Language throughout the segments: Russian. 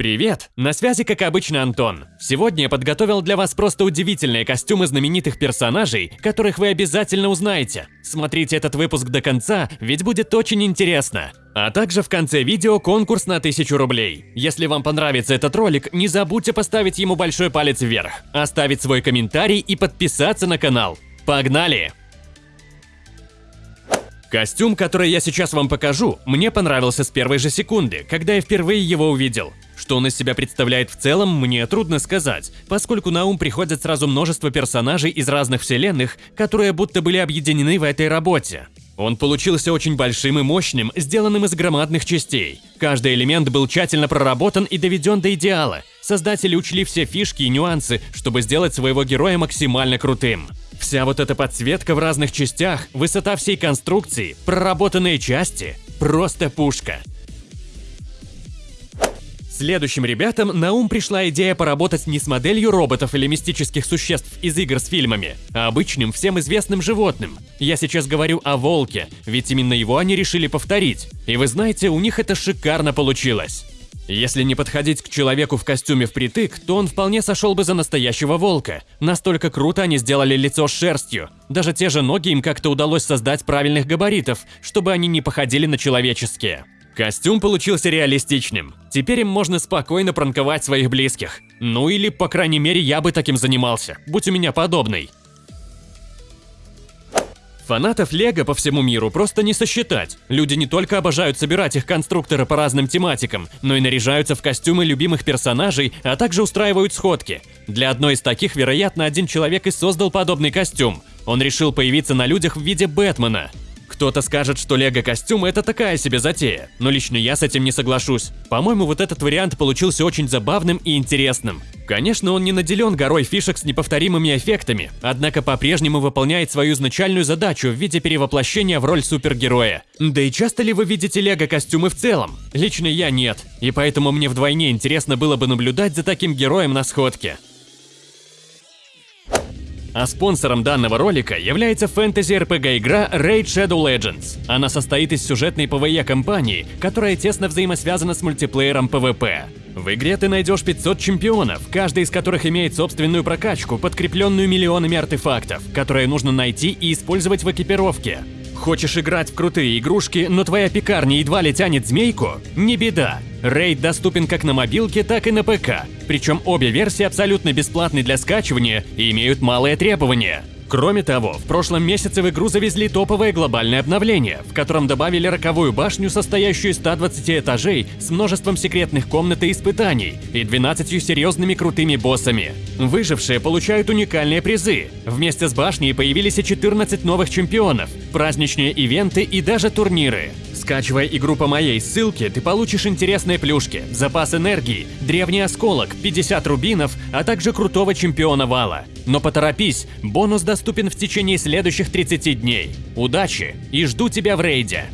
Привет! На связи, как обычно, Антон. Сегодня я подготовил для вас просто удивительные костюмы знаменитых персонажей, которых вы обязательно узнаете. Смотрите этот выпуск до конца, ведь будет очень интересно. А также в конце видео конкурс на 1000 рублей. Если вам понравится этот ролик, не забудьте поставить ему большой палец вверх, оставить свой комментарий и подписаться на канал. Погнали! Костюм, который я сейчас вам покажу, мне понравился с первой же секунды, когда я впервые его увидел. Что он из себя представляет в целом, мне трудно сказать, поскольку на ум приходят сразу множество персонажей из разных вселенных, которые будто были объединены в этой работе. Он получился очень большим и мощным, сделанным из громадных частей. Каждый элемент был тщательно проработан и доведен до идеала. Создатели учли все фишки и нюансы, чтобы сделать своего героя максимально крутым. Вся вот эта подсветка в разных частях, высота всей конструкции, проработанные части – просто пушка. Следующим ребятам на ум пришла идея поработать не с моделью роботов или мистических существ из игр с фильмами, а обычным всем известным животным. Я сейчас говорю о волке, ведь именно его они решили повторить. И вы знаете, у них это шикарно получилось. Если не подходить к человеку в костюме впритык, то он вполне сошел бы за настоящего волка. Настолько круто они сделали лицо с шерстью. Даже те же ноги им как-то удалось создать правильных габаритов, чтобы они не походили на человеческие. Костюм получился реалистичным. Теперь им можно спокойно пранковать своих близких. Ну или, по крайней мере, я бы таким занимался, будь у меня подобный. Фанатов Лего по всему миру просто не сосчитать. Люди не только обожают собирать их конструкторы по разным тематикам, но и наряжаются в костюмы любимых персонажей, а также устраивают сходки. Для одной из таких, вероятно, один человек и создал подобный костюм. Он решил появиться на людях в виде Бэтмена. Кто-то скажет, что лего-костюм – это такая себе затея, но лично я с этим не соглашусь. По-моему, вот этот вариант получился очень забавным и интересным. Конечно, он не наделен горой фишек с неповторимыми эффектами, однако по-прежнему выполняет свою изначальную задачу в виде перевоплощения в роль супергероя. Да и часто ли вы видите лего-костюмы в целом? Лично я нет, и поэтому мне вдвойне интересно было бы наблюдать за таким героем на сходке. А спонсором данного ролика является фэнтези-РПГ-игра Raid Shadow Legends. Она состоит из сюжетной PvE-компании, которая тесно взаимосвязана с мультиплеером PvP. В игре ты найдешь 500 чемпионов, каждый из которых имеет собственную прокачку, подкрепленную миллионами артефактов, которые нужно найти и использовать в экипировке. Хочешь играть в крутые игрушки, но твоя пекарня едва ли тянет змейку? Не беда. Рейд доступен как на мобилке, так и на ПК. Причем обе версии абсолютно бесплатны для скачивания и имеют малые требования. Кроме того, в прошлом месяце в игру завезли топовое глобальное обновление, в котором добавили роковую башню, состоящую из 120 этажей с множеством секретных комнат и испытаний и 12 серьезными крутыми боссами. Выжившие получают уникальные призы. Вместе с башней появились и 14 новых чемпионов, праздничные ивенты и даже турниры. Скачивая игру по моей ссылке, ты получишь интересные плюшки, запас энергии, древний осколок, 50 рубинов, а также крутого чемпиона вала. Но поторопись, бонус доступен в течение следующих 30 дней. Удачи и жду тебя в рейде!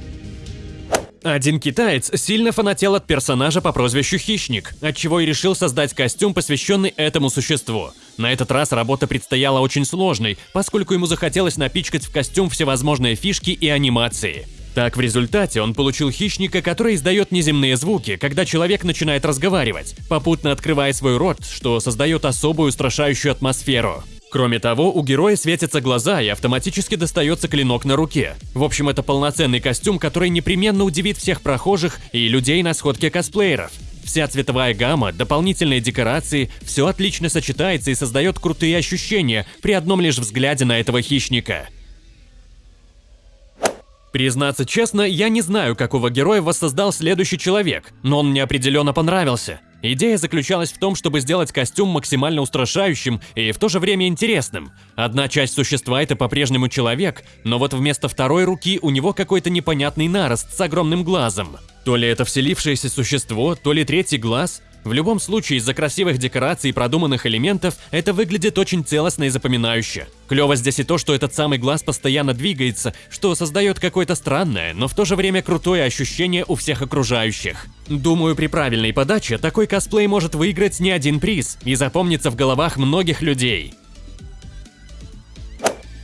Один китаец сильно фанател от персонажа по прозвищу Хищник, отчего и решил создать костюм, посвященный этому существу. На этот раз работа предстояла очень сложной, поскольку ему захотелось напичкать в костюм всевозможные фишки и анимации. Так, в результате он получил хищника, который издает неземные звуки, когда человек начинает разговаривать, попутно открывая свой рот, что создает особую устрашающую атмосферу. Кроме того, у героя светятся глаза и автоматически достается клинок на руке. В общем, это полноценный костюм, который непременно удивит всех прохожих и людей на сходке косплееров. Вся цветовая гамма, дополнительные декорации – все отлично сочетается и создает крутые ощущения при одном лишь взгляде на этого хищника. Признаться честно, я не знаю, какого героя воссоздал следующий человек, но он мне определенно понравился. Идея заключалась в том, чтобы сделать костюм максимально устрашающим и в то же время интересным. Одна часть существа – это по-прежнему человек, но вот вместо второй руки у него какой-то непонятный нарост с огромным глазом. То ли это вселившееся существо, то ли третий глаз. В любом случае, из-за красивых декораций и продуманных элементов это выглядит очень целостно и запоминающе. Клево здесь и то, что этот самый глаз постоянно двигается, что создает какое-то странное, но в то же время крутое ощущение у всех окружающих. Думаю, при правильной подаче такой косплей может выиграть не один приз и запомниться в головах многих людей.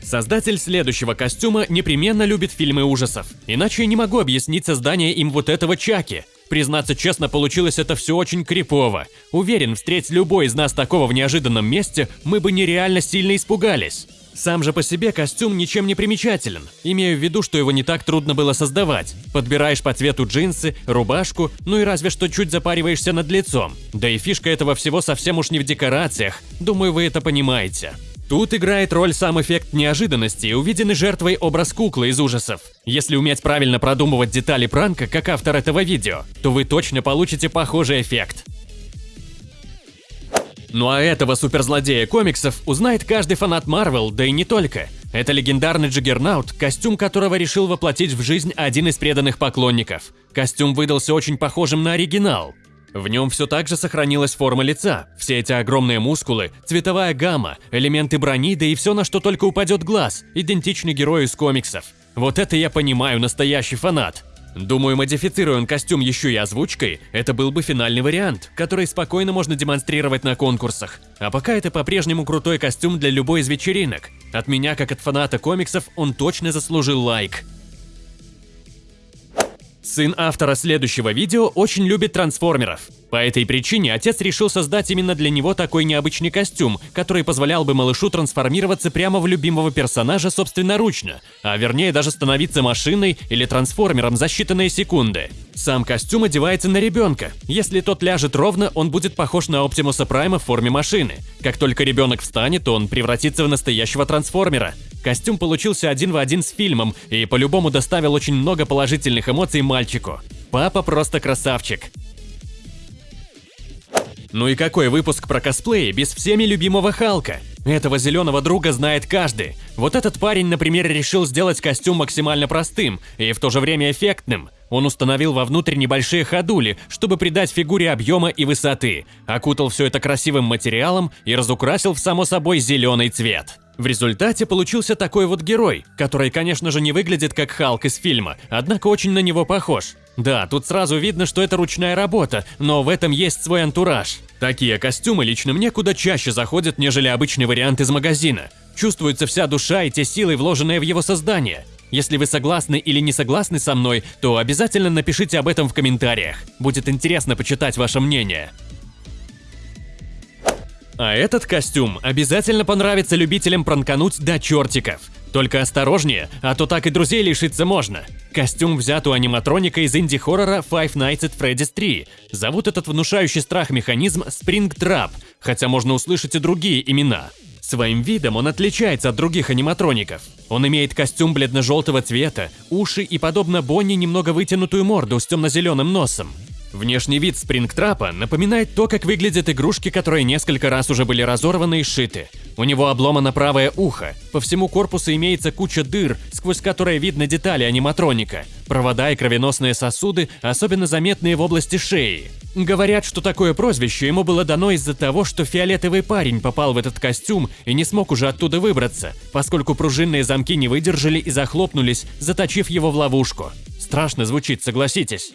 Создатель следующего костюма непременно любит фильмы ужасов, иначе я не могу объяснить создание им вот этого Чаки – Признаться честно, получилось это все очень крипово. Уверен, встреть любой из нас такого в неожиданном месте, мы бы нереально сильно испугались. Сам же по себе костюм ничем не примечателен. Имею в виду, что его не так трудно было создавать. Подбираешь по цвету джинсы, рубашку, ну и разве что чуть запариваешься над лицом. Да и фишка этого всего совсем уж не в декорациях. Думаю, вы это понимаете. Тут играет роль сам эффект неожиданности увиденный жертвой образ куклы из ужасов. Если уметь правильно продумывать детали пранка, как автор этого видео, то вы точно получите похожий эффект. Ну а этого суперзлодея комиксов узнает каждый фанат Марвел, да и не только. Это легендарный Джиггернаут, костюм которого решил воплотить в жизнь один из преданных поклонников. Костюм выдался очень похожим на оригинал. В нем все так же сохранилась форма лица, все эти огромные мускулы, цветовая гамма, элементы брони, да и все, на что только упадет глаз, идентичный герою из комиксов. Вот это я понимаю, настоящий фанат. Думаю, модифицируя он костюм еще и озвучкой, это был бы финальный вариант, который спокойно можно демонстрировать на конкурсах. А пока это по-прежнему крутой костюм для любой из вечеринок. От меня, как от фаната комиксов, он точно заслужил лайк. Сын автора следующего видео очень любит трансформеров. По этой причине отец решил создать именно для него такой необычный костюм, который позволял бы малышу трансформироваться прямо в любимого персонажа собственноручно, а вернее даже становиться машиной или трансформером за считанные секунды. Сам костюм одевается на ребенка. Если тот ляжет ровно, он будет похож на Оптимуса Прайма в форме машины. Как только ребенок встанет, он превратится в настоящего трансформера. Костюм получился один в один с фильмом и по-любому доставил очень много положительных эмоций мальчику. Папа просто красавчик. Ну и какой выпуск про косплеи без всеми любимого Халка? Этого зеленого друга знает каждый. Вот этот парень, например, решил сделать костюм максимально простым и в то же время эффектным. Он установил вовнутрь небольшие ходули, чтобы придать фигуре объема и высоты, окутал все это красивым материалом и разукрасил в само собой зеленый цвет. В результате получился такой вот герой, который, конечно же, не выглядит как Халк из фильма, однако очень на него похож. Да, тут сразу видно, что это ручная работа, но в этом есть свой антураж. Такие костюмы лично мне куда чаще заходят, нежели обычный вариант из магазина. Чувствуется вся душа и те силы, вложенные в его создание. Если вы согласны или не согласны со мной, то обязательно напишите об этом в комментариях. Будет интересно почитать ваше мнение. А этот костюм обязательно понравится любителям пранкануть до чертиков. Только осторожнее, а то так и друзей лишиться можно. Костюм взят у аниматроника из инди-хоррора Five Nights at Freddy's 3. Зовут этот внушающий страх механизм Spring Trap, хотя можно услышать и другие имена. Своим видом он отличается от других аниматроников. Он имеет костюм бледно-желтого цвета, уши и, подобно Бонни, немного вытянутую морду с темно-зеленым носом. Внешний вид спрингтрапа напоминает то, как выглядят игрушки, которые несколько раз уже были разорваны и сшиты. У него обломано правое ухо, по всему корпусу имеется куча дыр, сквозь которые видно детали аниматроника, провода и кровеносные сосуды, особенно заметные в области шеи. Говорят, что такое прозвище ему было дано из-за того, что фиолетовый парень попал в этот костюм и не смог уже оттуда выбраться, поскольку пружинные замки не выдержали и захлопнулись, заточив его в ловушку. Страшно звучит, согласитесь.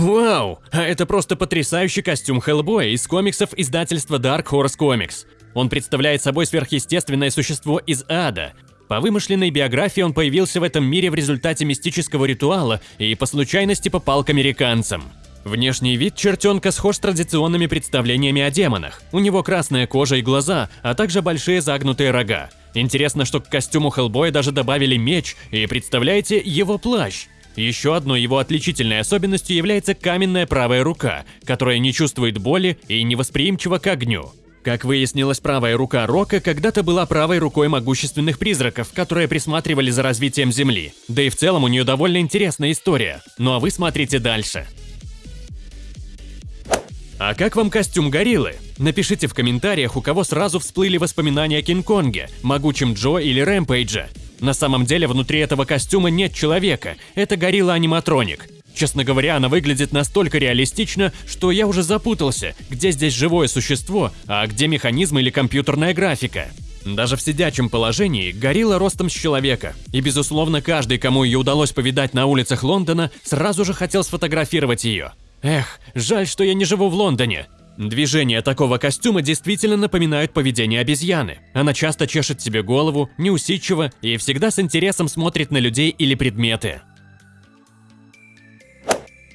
Вау! А это просто потрясающий костюм Хеллбоя из комиксов издательства Dark Horse Comics. Он представляет собой сверхъестественное существо из ада. По вымышленной биографии он появился в этом мире в результате мистического ритуала и по случайности попал к американцам. Внешний вид чертенка схож с традиционными представлениями о демонах. У него красная кожа и глаза, а также большие загнутые рога. Интересно, что к костюму Хеллбоя даже добавили меч и, представляете, его плащ. Еще одной его отличительной особенностью является каменная правая рука, которая не чувствует боли и невосприимчива к огню. Как выяснилось, правая рука Рока когда-то была правой рукой могущественных призраков, которые присматривали за развитием Земли. Да и в целом у нее довольно интересная история. Ну а вы смотрите дальше. А как вам костюм гориллы? Напишите в комментариях, у кого сразу всплыли воспоминания о Кинг-Конге, Могучем Джо или Рэмпейджа. На самом деле внутри этого костюма нет человека, это горилла-аниматроник. Честно говоря, она выглядит настолько реалистично, что я уже запутался, где здесь живое существо, а где механизм или компьютерная графика. Даже в сидячем положении горилла ростом с человека, и безусловно каждый, кому ее удалось повидать на улицах Лондона, сразу же хотел сфотографировать ее. Эх, жаль, что я не живу в Лондоне. Движения такого костюма действительно напоминают поведение обезьяны. Она часто чешет себе голову, неусидчива и всегда с интересом смотрит на людей или предметы.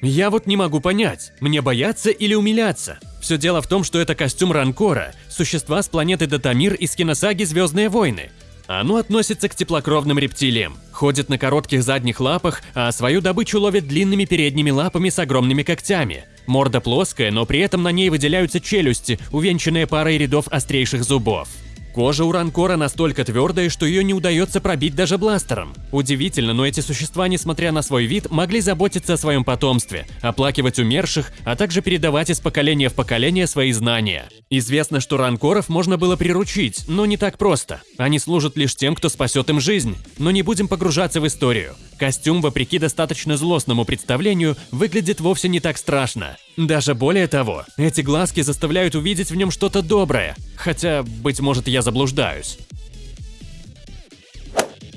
Я вот не могу понять, мне бояться или умиляться. Все дело в том, что это костюм Ранкора, существа с планеты Датамир из киносаги «Звездные войны». Оно относится к теплокровным рептилиям, ходит на коротких задних лапах, а свою добычу ловит длинными передними лапами с огромными когтями. Морда плоская, но при этом на ней выделяются челюсти, увенчанные парой рядов острейших зубов. Кожа у ранкора настолько твердая, что ее не удается пробить даже бластером. Удивительно, но эти существа, несмотря на свой вид, могли заботиться о своем потомстве, оплакивать умерших, а также передавать из поколения в поколение свои знания. Известно, что ранкоров можно было приручить, но не так просто. Они служат лишь тем, кто спасет им жизнь. Но не будем погружаться в историю. Костюм, вопреки достаточно злостному представлению, выглядит вовсе не так страшно. Даже более того, эти глазки заставляют увидеть в нем что-то доброе. Хотя, быть может, я заблуждаюсь.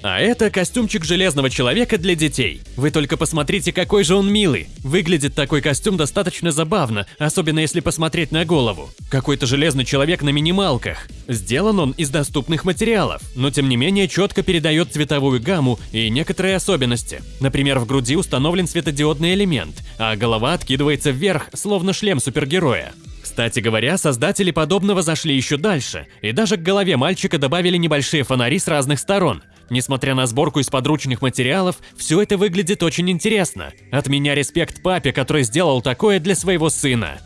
А это костюмчик Железного Человека для детей. Вы только посмотрите, какой же он милый. Выглядит такой костюм достаточно забавно, особенно если посмотреть на голову. Какой-то Железный Человек на минималках. Сделан он из доступных материалов, но тем не менее четко передает цветовую гамму и некоторые особенности. Например, в груди установлен светодиодный элемент, а голова откидывается вверх, словно шлем супергероя. Кстати говоря, создатели подобного зашли еще дальше, и даже к голове мальчика добавили небольшие фонари с разных сторон. Несмотря на сборку из подручных материалов, все это выглядит очень интересно. От меня респект папе, который сделал такое для своего сына.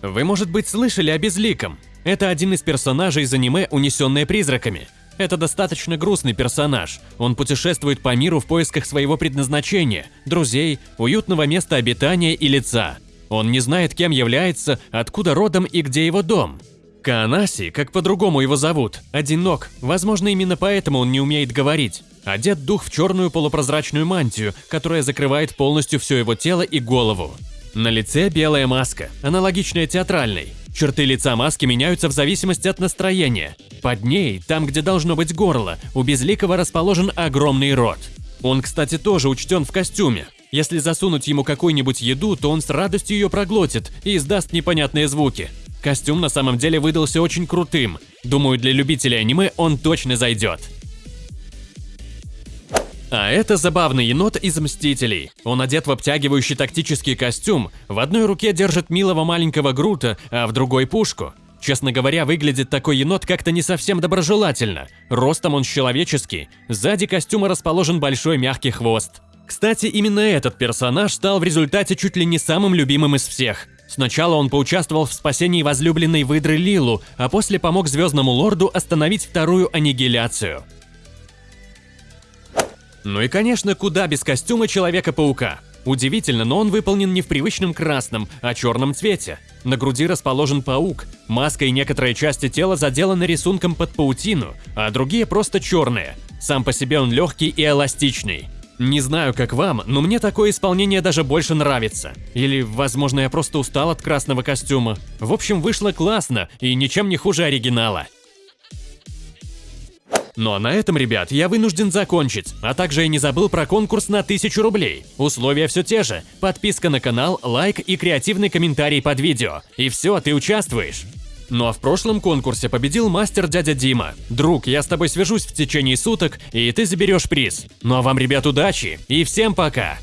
Вы, может быть, слышали о Безликом. Это один из персонажей из аниме «Унесенные призраками». Это достаточно грустный персонаж. Он путешествует по миру в поисках своего предназначения, друзей, уютного места обитания и лица. Он не знает, кем является, откуда родом и где его дом. Каанаси, как по-другому его зовут, одинок, возможно, именно поэтому он не умеет говорить. Одет дух в черную полупрозрачную мантию, которая закрывает полностью все его тело и голову. На лице белая маска, аналогичная театральной. Черты лица маски меняются в зависимости от настроения. Под ней, там где должно быть горло, у Безликого расположен огромный рот. Он, кстати, тоже учтен в костюме. Если засунуть ему какую-нибудь еду, то он с радостью ее проглотит и издаст непонятные звуки. Костюм на самом деле выдался очень крутым. Думаю, для любителей аниме он точно зайдет. А это забавный енот из Мстителей. Он одет в обтягивающий тактический костюм, в одной руке держит милого маленького Грута, а в другой пушку. Честно говоря, выглядит такой енот как-то не совсем доброжелательно. Ростом он человеческий, сзади костюма расположен большой мягкий хвост. Кстати, именно этот персонаж стал в результате чуть ли не самым любимым из всех. Сначала он поучаствовал в спасении возлюбленной выдры Лилу, а после помог Звездному Лорду остановить вторую аннигиляцию. Ну и конечно, куда без костюма Человека-паука. Удивительно, но он выполнен не в привычном красном, а черном цвете. На груди расположен паук, маска и некоторые части тела заделаны рисунком под паутину, а другие просто черные. Сам по себе он легкий и эластичный. Не знаю, как вам, но мне такое исполнение даже больше нравится. Или, возможно, я просто устал от красного костюма. В общем, вышло классно и ничем не хуже оригинала. Ну а на этом, ребят, я вынужден закончить, а также я не забыл про конкурс на 1000 рублей. Условия все те же. Подписка на канал, лайк и креативный комментарий под видео. И все, ты участвуешь. Ну а в прошлом конкурсе победил мастер дядя Дима. Друг, я с тобой свяжусь в течение суток, и ты заберешь приз. Ну а вам, ребят, удачи и всем пока!